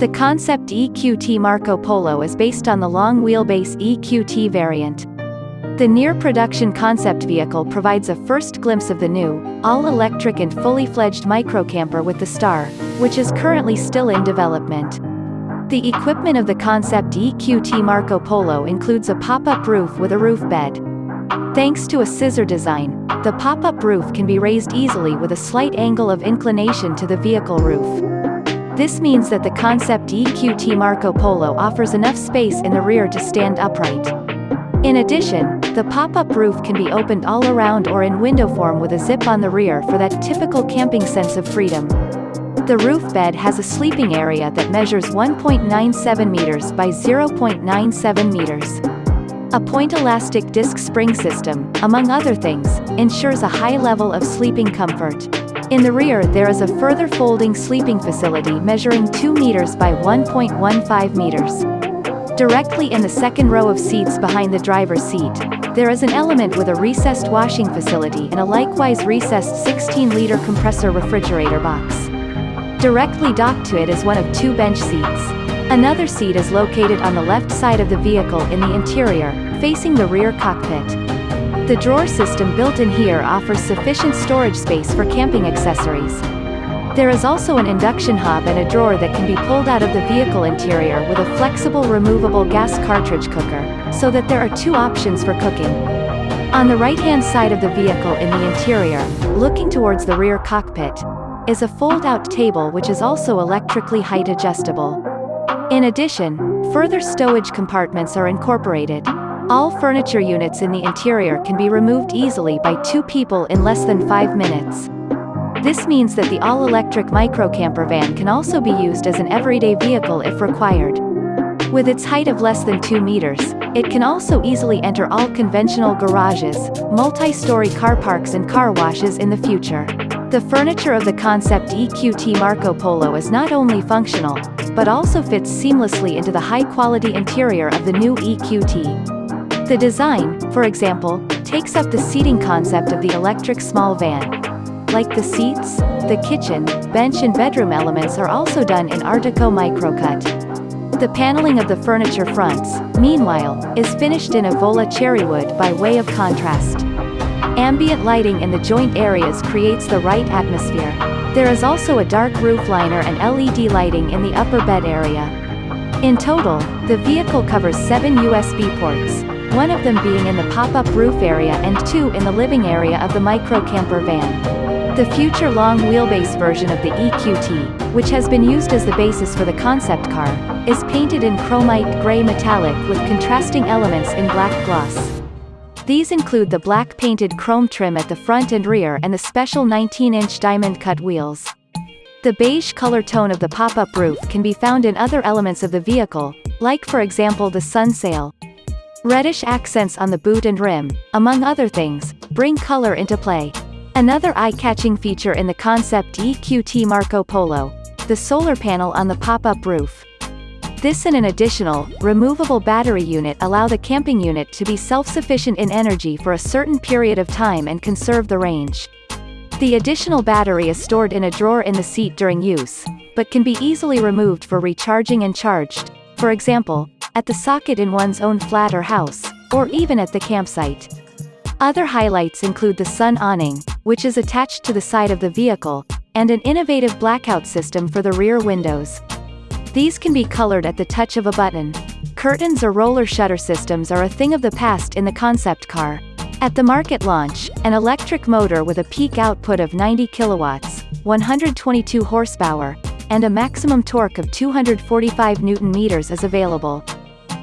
The concept EQT Marco Polo is based on the long wheelbase EQT variant. The near-production concept vehicle provides a first glimpse of the new, all-electric and fully fledged microcamper with the Star, which is currently still in development. The equipment of the concept EQT Marco Polo includes a pop-up roof with a roof bed. Thanks to a scissor design, the pop-up roof can be raised easily with a slight angle of inclination to the vehicle roof. This means that the concept EQT Marco Polo offers enough space in the rear to stand upright. In addition, the pop-up roof can be opened all around or in window form with a zip on the rear for that typical camping sense of freedom. The roof bed has a sleeping area that measures 1.97 meters by 0.97 meters. A point elastic disc spring system, among other things, ensures a high level of sleeping comfort. In the rear there is a further folding sleeping facility measuring 2 meters by 1.15 meters. Directly in the second row of seats behind the driver's seat, there is an element with a recessed washing facility and a likewise recessed 16-liter compressor refrigerator box. Directly docked to it is one of two bench seats. Another seat is located on the left side of the vehicle in the interior, facing the rear cockpit. The drawer system built in here offers sufficient storage space for camping accessories. There is also an induction hob and a drawer that can be pulled out of the vehicle interior with a flexible removable gas cartridge cooker, so that there are two options for cooking. On the right-hand side of the vehicle in the interior, looking towards the rear cockpit, is a fold-out table which is also electrically height adjustable. In addition, further stowage compartments are incorporated. All furniture units in the interior can be removed easily by two people in less than five minutes. This means that the all-electric microcamper van can also be used as an everyday vehicle if required. With its height of less than 2 meters, it can also easily enter all conventional garages, multi-story car parks and car washes in the future. The furniture of the concept EQT Marco Polo is not only functional, but also fits seamlessly into the high-quality interior of the new EQT. The design, for example, takes up the seating concept of the electric small van. Like the seats, the kitchen, bench and bedroom elements are also done in Artico microcut. The paneling of the furniture fronts, meanwhile, is finished in Evola cherrywood by way of contrast. Ambient lighting in the joint areas creates the right atmosphere. There is also a dark roof liner and LED lighting in the upper bed area. In total, the vehicle covers seven USB ports, one of them being in the pop-up roof area and two in the living area of the micro camper van. The future long wheelbase version of the EQT, which has been used as the basis for the concept car, is painted in chromite gray metallic with contrasting elements in black gloss. These include the black painted chrome trim at the front and rear and the special 19-inch diamond-cut wheels. The beige color tone of the pop-up roof can be found in other elements of the vehicle, like for example the sun sail. Reddish accents on the boot and rim, among other things, bring color into play. Another eye-catching feature in the concept EQT Marco Polo, the solar panel on the pop-up roof. This and an additional, removable battery unit allow the camping unit to be self-sufficient in energy for a certain period of time and conserve the range. The additional battery is stored in a drawer in the seat during use, but can be easily removed for recharging and charged, for example, at the socket in one's own flat or house, or even at the campsite. Other highlights include the sun awning, which is attached to the side of the vehicle, and an innovative blackout system for the rear windows. These can be colored at the touch of a button. Curtains or roller shutter systems are a thing of the past in the concept car. At the market launch, an electric motor with a peak output of 90 kilowatts, 122 horsepower, and a maximum torque of 245 newton meters is available.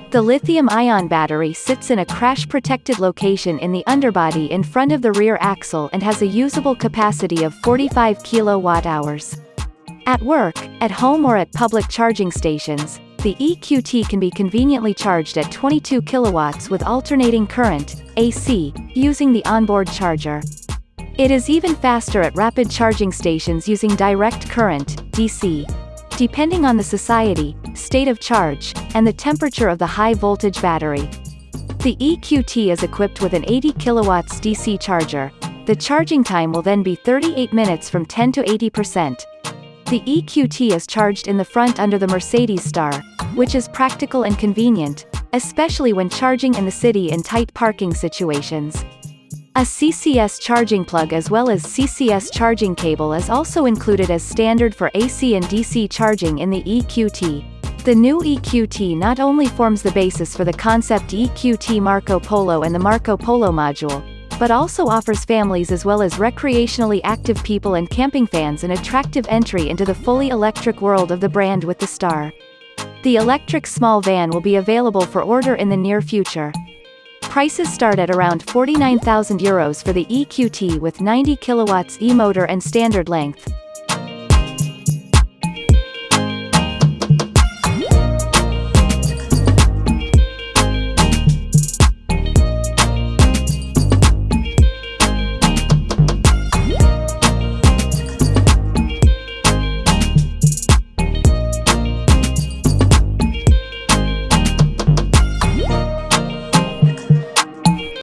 The lithium-ion battery sits in a crash-protected location in the underbody in front of the rear axle and has a usable capacity of 45 kilowatt-hours. At work, at home or at public charging stations, the EQT can be conveniently charged at 22 kilowatts with alternating current, AC, using the onboard charger. It is even faster at rapid charging stations using direct current, DC. Depending on the society, state of charge, and the temperature of the high-voltage battery. The EQT is equipped with an 80 kilowatts DC charger. The charging time will then be 38 minutes from 10 to 80%. The EQT is charged in the front under the Mercedes Star, which is practical and convenient, especially when charging in the city in tight parking situations. A CCS charging plug as well as CCS charging cable is also included as standard for AC and DC charging in the EQT. The new EQT not only forms the basis for the concept EQT Marco Polo and the Marco Polo module, but also offers families as well as recreationally active people and camping fans an attractive entry into the fully electric world of the brand with the Star. The electric small van will be available for order in the near future. Prices start at around 49,000 euros for the EQT with 90 kilowatts e-motor and standard length,